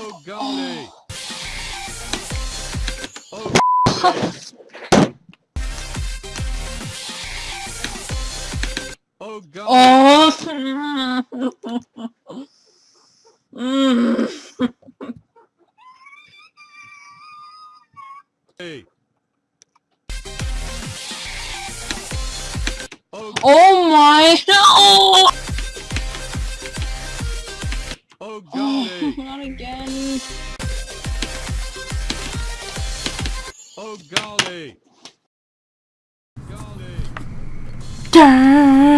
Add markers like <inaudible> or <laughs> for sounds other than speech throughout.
Oh golly! Oh Oh golly! Oh. Mm. Hey. Oh Oh my. Oh. oh golly! <laughs> not again. Oh golly! Golly! Da,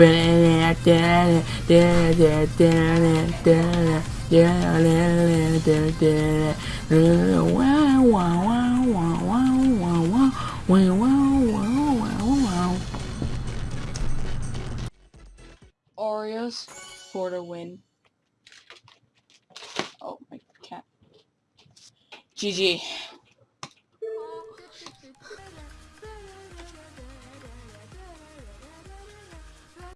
Bubble, Oreos for the win. Oh, my cat. GG.